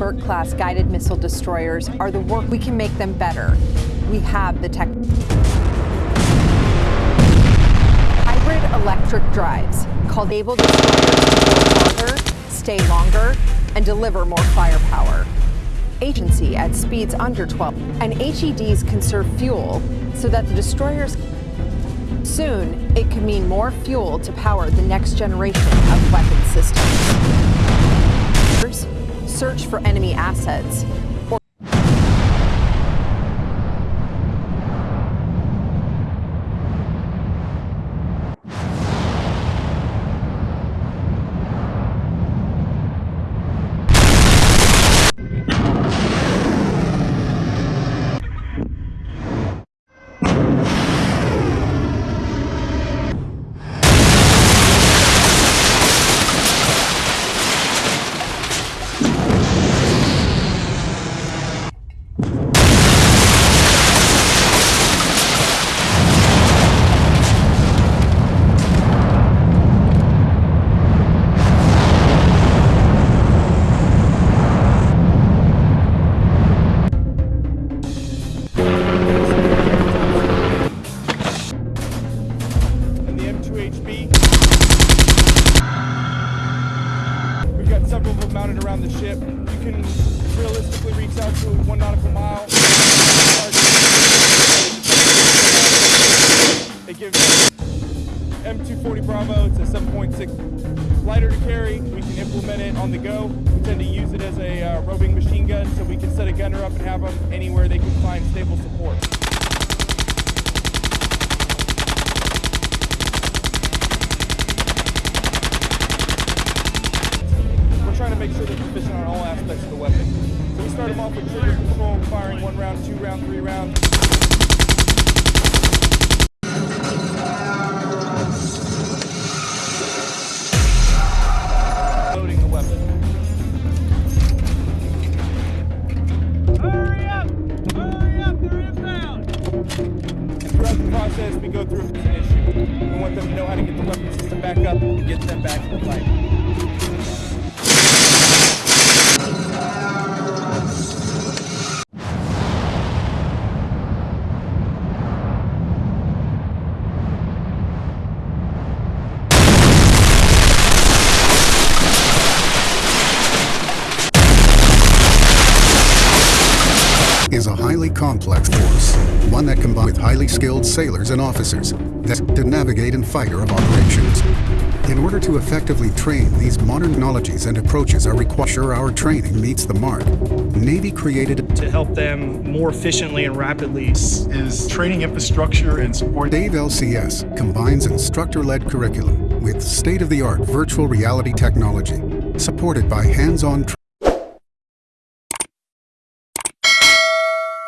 Burke-class guided missile destroyers are the work we can make them better. We have the tech. Hybrid electric drives, called able destroyers to go stay longer, and deliver more firepower. Agency at speeds under 12, and HEDs conserve fuel so that the destroyers Soon, it could mean more fuel to power the next generation of weapon systems. Search for enemy assets several of them mounted around the ship. You can realistically reach out to one nautical mile. It gives M240 Bravo. It's a 7.6 lighter to carry. We can implement it on the go. We tend to use it as a uh, roving machine gun, so we can set a gunner up and have them anywhere they can find stable support. We're trying to make sure they're proficient on all aspects of the weapon. So we start them off with trigger control, firing one round, two round, three round. Loading the weapon. Hurry up! Hurry up! They're inbound! And throughout the process, we go through an issue. We want them to know how to get the weapon system back up and get them back to the fight. Is a highly complex force, one that combines with highly skilled sailors and officers that to navigate and fighter of operations. In order to effectively train, these modern technologies and approaches are required to ensure our training meets the mark. Navy created to help them more efficiently and rapidly. is training infrastructure and support. Dave LCS combines instructor-led curriculum with state-of-the-art virtual reality technology, supported by hands-on